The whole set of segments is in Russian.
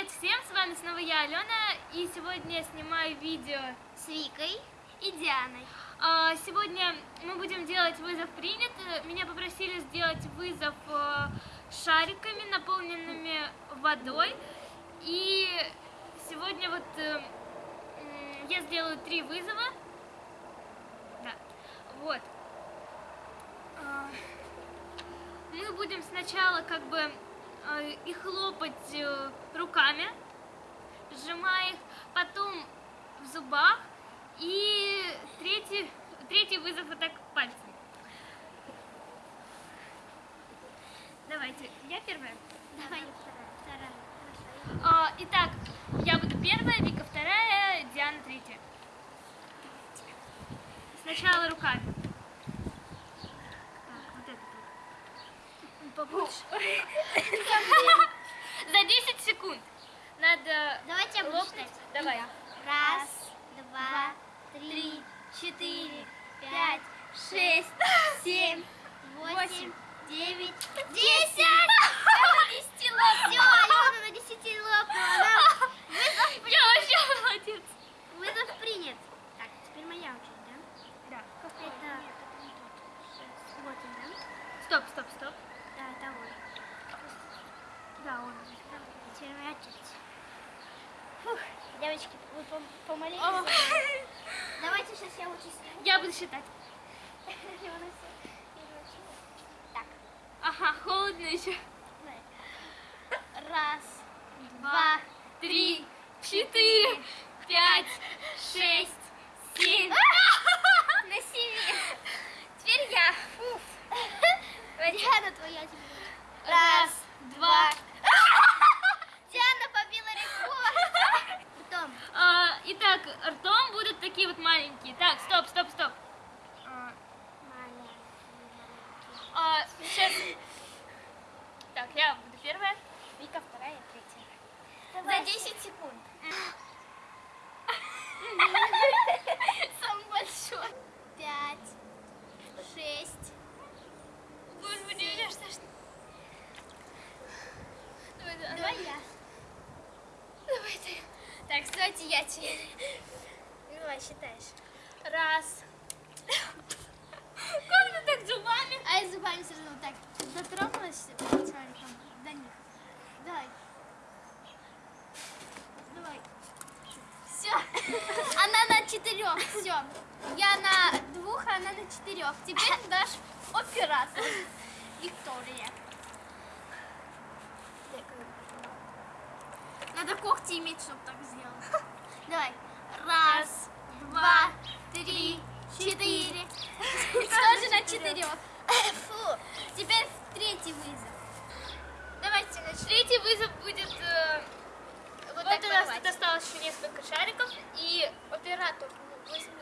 Привет всем, с вами снова я, Алена, и сегодня я снимаю видео с Викой и Дианой. А, Сегодня мы будем делать вызов принят. Меня попросили сделать вызов э, шариками, наполненными водой. И сегодня вот э, я сделаю три вызова. Да, вот. А, Мы будем сначала как бы и хлопать э, руками, сжимая их, потом в зубах, и третий, третий вызов вот так пальцем. Давайте, я первая. Давай, вторая. А, итак, я буду первая, Вика вторая, Диана третья. Сначала руками. Так, вот это так. Побольше. За 10 секунд. Надо Давайте лопнуть. Давай. Раз, два, три, четыре, пять, шесть, семь, восемь, девять, десять! Я на десяти лопнула. Все, Алена на десяти лопнула. Она- Вызов, Я вообще молодец. вызов принят. Так, теперь моя очередь, да? Да. Это... Вот он, да? Стоп, стоп, стоп. Да, это он. Да, он. Очередь. Фух, девочки, вы пом- помолились? О, Давайте сейчас я учусь. Я буду считать. Так, Ага, холодно еще. раз, Два, три, четыре, пять, шесть, семь. на семи. Теперь я. Фуф. Диана, твоя теперь. Раз, два. Диана побила рекорд. Потом. А, итак, ртом будут такие вот маленькие. Так, стоп, стоп, стоп. А, а, сейчас. Так, я буду первая. Вика вторая, третья. За 10 секунд. Самый большой. Пять, шесть. Господи, меня что ж... Давай, давай. Давай я. Давай ты. Так, стойте, я тебе. Давай, считаешь. Раз. Как ты так зубами? А я зубами все равно так дотронулась шариком до них. Давай. Давай. Все. Она на четырех. Все. Я на двух, а она на четырех. Теперь наш оператор. Виктория. Надо когти иметь, чтобы так сделать. Давай. Раз, два, три, четыре. Тоже на четырех. Фу. Теперь третий вызов. Давайте начнем. Третий вызов будет... э, так у нас тут осталось еще несколько шариков. И Оператор, ну, возьмите.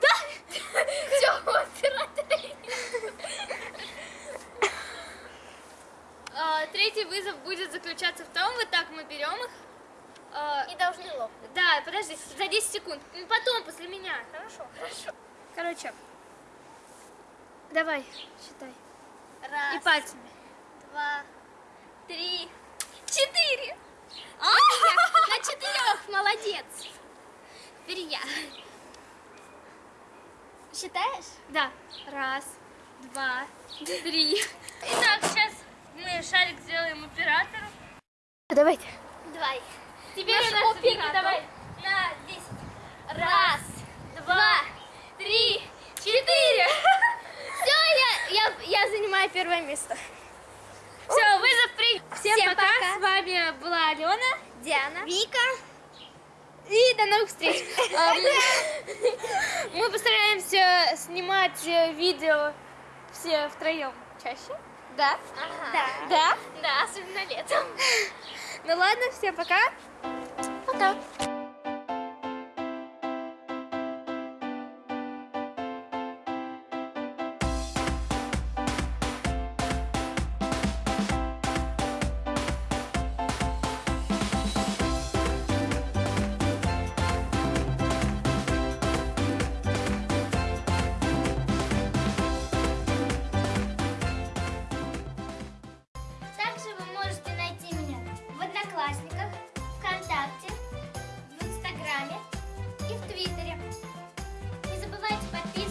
Да! Все, оператор. А, Третий вызов будет заключаться в том, вот так мы берем их. а, И должны лопнуть. Да, подожди, за 10 секунд. Ну, Потом, после меня. Хорошо, хорошо. Короче, давай, считай. Раз, И пальцами. два, три, четыре. Я на четырех, молодец. Теперь я. Считаешь? Да. Раз, два, три. Итак, сейчас мы шарик сделаем оператору. Давайте. Давай. Теперь Наш у нас оператор. давай. На 10. Раз, два, три, четыре. Все, я, я, я занимаю первое место. Все, вызов принят. Всем, Всем пока. пока. С вами была Алена. Диана. Вика. И до новых встреч. Мы- Мы постараемся снимать э, видео все втроем чаще. Да? Да. Да? Да, особенно летом. Ну ладно, всем пока. Пока. и в Твиттере. Не забывайте подписываться.